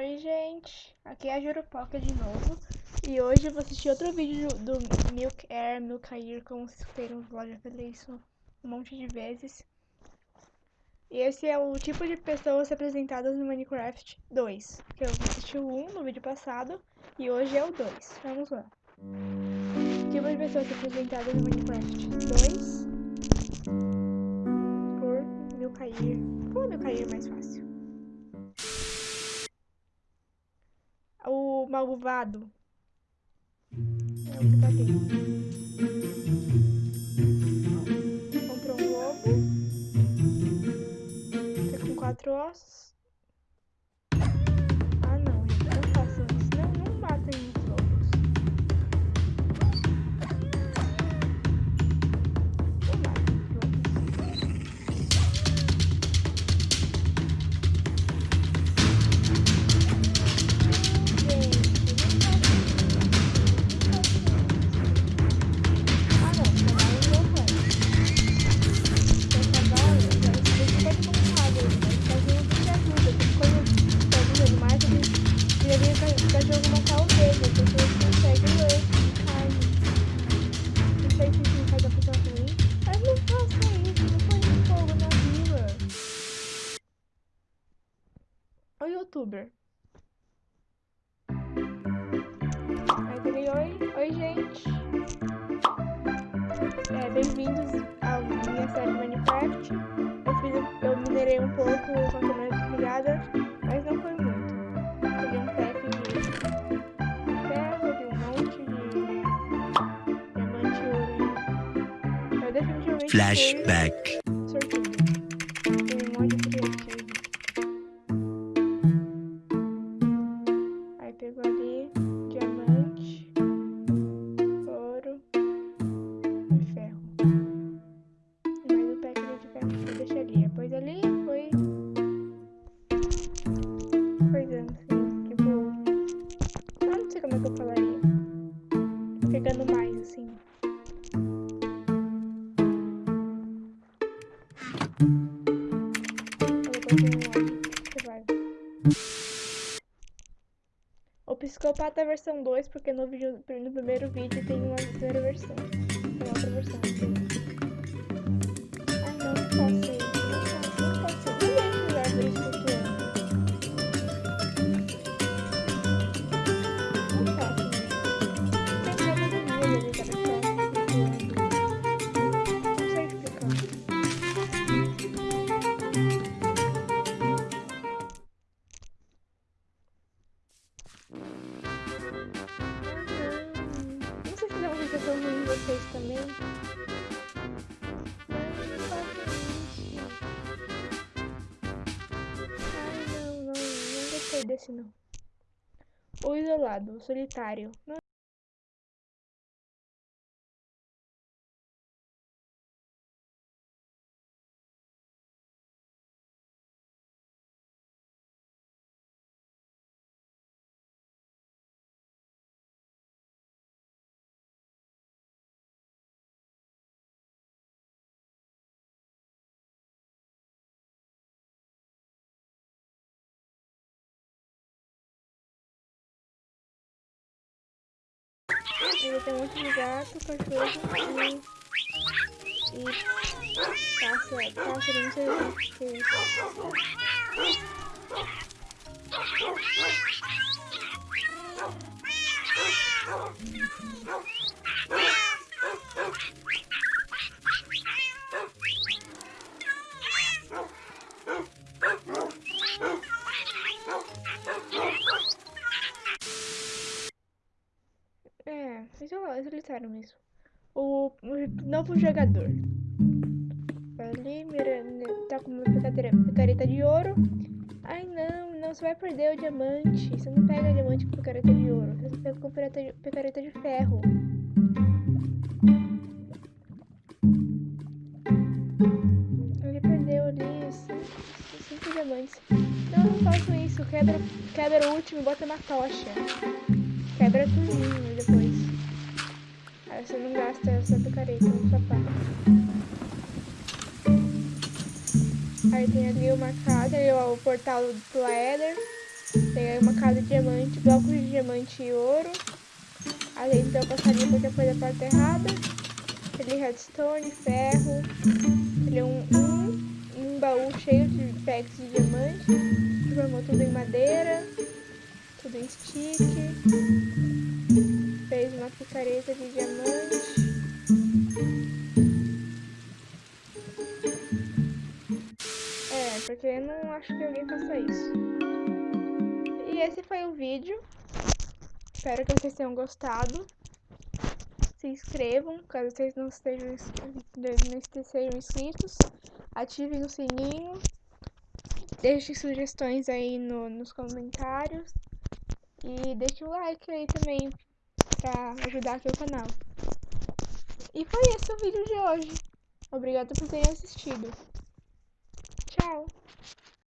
Oi, gente. Aqui é a Jurupoca de novo. E hoje eu vou assistir outro vídeo do Milk Air, Milk Air, como vocês escutei no vlog, já falei isso um monte de vezes. E esse é o tipo de pessoas representadas no Minecraft 2. Que eu assisti o 1 no vídeo passado e hoje é o 2. Vamos lá. Tipo de pessoas representadas no Minecraft 2 por Milk Air. É Milk Air mais fácil? Malvado. É o que tá aqui. Encontrou um lobo. Tá com quatro ossos. Youtuber. Aí falei, oi, oi gente. É, bem-vindos à minha série Minecraft. Eu, fiz, eu minerei um pouco com a câmera desligada, mas não foi muito. Peguei um pack de ferro, de um monte de diamante ouro. Eu definitivamente Flashback. O Psicopata versão 2, porque no, vídeo, no primeiro vídeo tem uma primeira versão. Tem outra versão. Ah não, não posso desse não. O isolado, o solitário. Não Ele tem um monte de gato, cachorro e... E... Pássaro, pássaro, não sei o que é isso. É solitário mesmo. O, o novo jogador. Ali, tá com uma picareta de ouro. Ai não, não, você vai perder o diamante. Você não pega diamante com picareta de ouro. Você pega com picareta de, ferro. Ele perdeu ali cinco diamantes. Não, não faço isso. Quebra, quebra o último e bota na tocha. Quebra tudinho depois. Aí você não gasta essa picareta no sapato. Aí tem ali o marcado, ali o portal do Eder. Peguei uma casa de diamante, blocos de diamante e ouro. Além do passarinho porque foi da parte errada. Ele redstone, ferro. Ele é um, um, um baú cheio de packs de diamante. Transformou tudo em madeira. Tudo em stick. Fez uma picareta de diamante. É, porque eu não acho que alguém faça isso. E esse foi o vídeo. Espero que vocês tenham gostado. Se inscrevam, caso vocês não estejam, não inscritos. Ativem o sininho. Deixem sugestões aí no, nos comentários. E deixe o like aí também, pra ajudar aqui o canal. E foi esse o vídeo de hoje. Obrigada por terem assistido. Tchau!